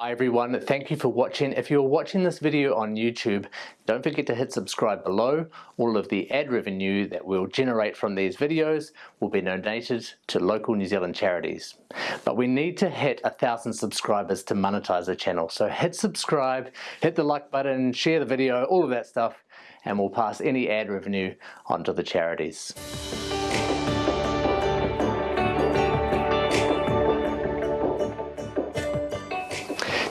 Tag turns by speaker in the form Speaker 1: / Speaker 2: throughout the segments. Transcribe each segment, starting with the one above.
Speaker 1: Hi everyone, thank you for watching. If you're watching this video on YouTube, don't forget to hit subscribe below. All of the ad revenue that we'll generate from these videos will be donated to local New Zealand charities. But we need to hit a thousand subscribers to monetize the channel. So hit subscribe, hit the like button, share the video, all of that stuff, and we'll pass any ad revenue onto the charities.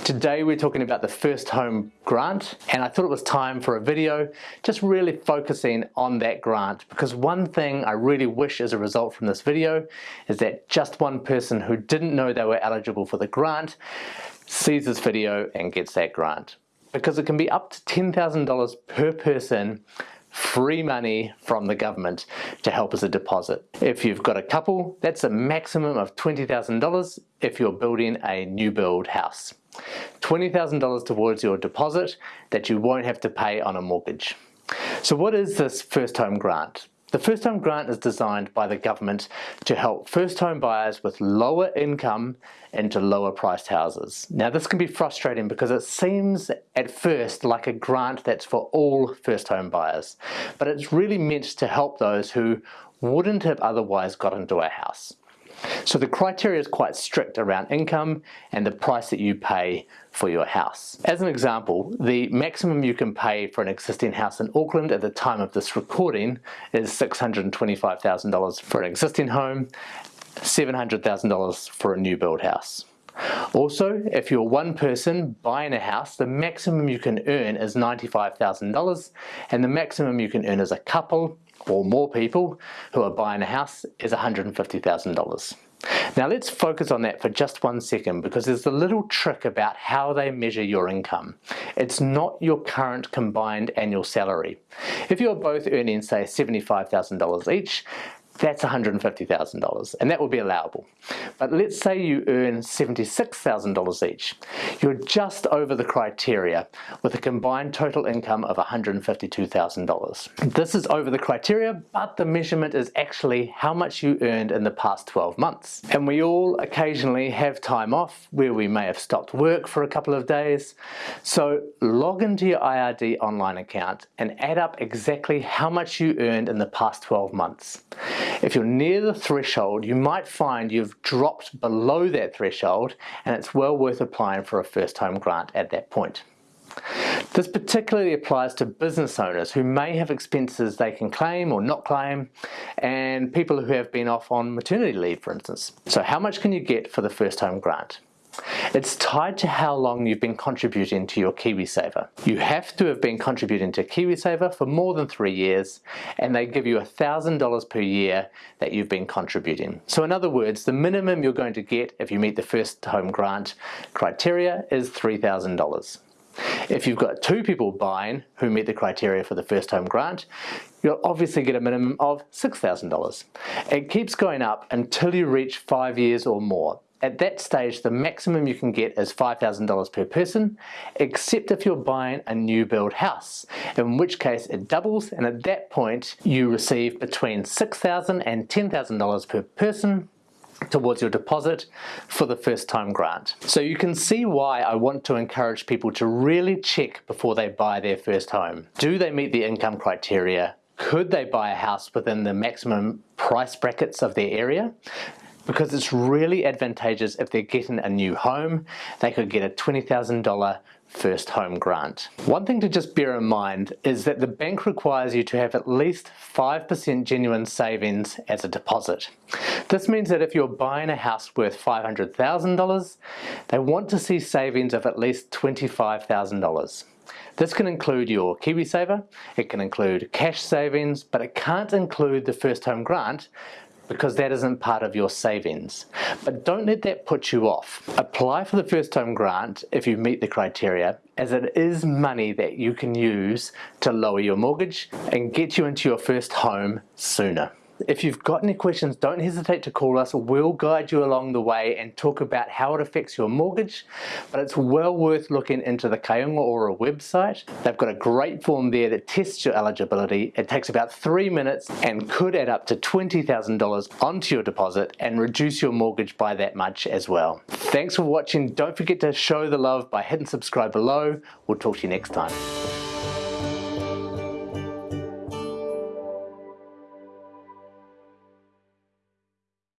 Speaker 1: Today we're talking about the first home grant and I thought it was time for a video just really focusing on that grant because one thing I really wish as a result from this video is that just one person who didn't know they were eligible for the grant sees this video and gets that grant because it can be up to $10,000 per person free money from the government to help as a deposit. If you've got a couple, that's a maximum of $20,000 if you're building a new build house. $20,000 towards your deposit that you won't have to pay on a mortgage. So what is this first home grant? The first home grant is designed by the government to help first home buyers with lower income into lower priced houses. Now this can be frustrating because it seems at first like a grant that's for all first home buyers, but it's really meant to help those who wouldn't have otherwise got into a house. So the criteria is quite strict around income and the price that you pay for your house. As an example, the maximum you can pay for an existing house in Auckland at the time of this recording is $625,000 for an existing home, $700,000 for a new build house. Also, if you're one person buying a house, the maximum you can earn is $95,000 and the maximum you can earn as a couple or more people who are buying a house is $150,000. Now let's focus on that for just one second because there's a little trick about how they measure your income. It's not your current combined annual salary. If you're both earning say $75,000 each, that's $150,000 and that would be allowable. But let's say you earn $76,000 each. You're just over the criteria with a combined total income of $152,000. This is over the criteria, but the measurement is actually how much you earned in the past 12 months. And we all occasionally have time off where we may have stopped work for a couple of days. So log into your IRD online account and add up exactly how much you earned in the past 12 months. If you're near the threshold, you might find you've dropped below that threshold and it's well worth applying for a first home grant at that point. This particularly applies to business owners who may have expenses they can claim or not claim and people who have been off on maternity leave for instance. So how much can you get for the first home grant? It's tied to how long you've been contributing to your KiwiSaver. You have to have been contributing to KiwiSaver for more than three years and they give you $1,000 per year that you've been contributing. So in other words, the minimum you're going to get if you meet the first home grant criteria is $3,000. If you've got two people buying who meet the criteria for the first home grant, you'll obviously get a minimum of $6,000. It keeps going up until you reach five years or more. At that stage, the maximum you can get is $5,000 per person, except if you're buying a new build house, in which case it doubles and at that point you receive between $6,000 and $10,000 per person towards your deposit for the first time grant. So you can see why I want to encourage people to really check before they buy their first home. Do they meet the income criteria? Could they buy a house within the maximum price brackets of their area? Because it's really advantageous if they're getting a new home. They could get a $20,000 first home grant. One thing to just bear in mind is that the bank requires you to have at least 5% genuine savings as a deposit. This means that if you're buying a house worth $500,000, they want to see savings of at least $25,000. This can include your KiwiSaver, it can include cash savings, but it can't include the first home grant because that isn't part of your savings. But don't let that put you off. Apply for the first home grant if you meet the criteria as it is money that you can use to lower your mortgage and get you into your first home sooner. If you've got any questions, don't hesitate to call us. We'll guide you along the way and talk about how it affects your mortgage. But it's well worth looking into the Kainga Ora website. They've got a great form there that tests your eligibility. It takes about three minutes and could add up to $20,000 onto your deposit and reduce your mortgage by that much as well. Thanks for watching. Don't forget to show the love by hitting subscribe below. We'll talk to you next time.